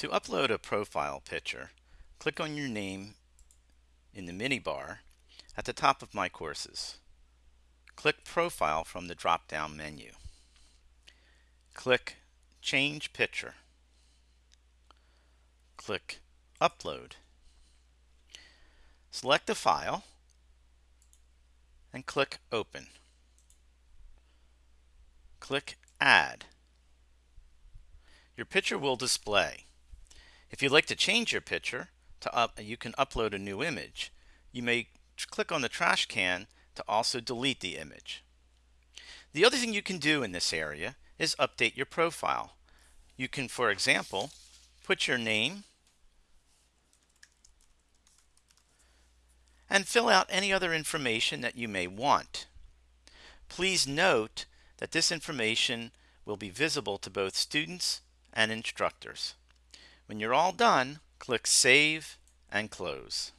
To upload a profile picture, click on your name in the mini bar at the top of My Courses. Click Profile from the drop-down menu. Click Change Picture. Click Upload. Select the file and click Open. Click Add. Your picture will display. If you'd like to change your picture, to up, you can upload a new image. You may click on the trash can to also delete the image. The other thing you can do in this area is update your profile. You can, for example, put your name and fill out any other information that you may want. Please note that this information will be visible to both students and instructors. When you're all done, click Save and Close.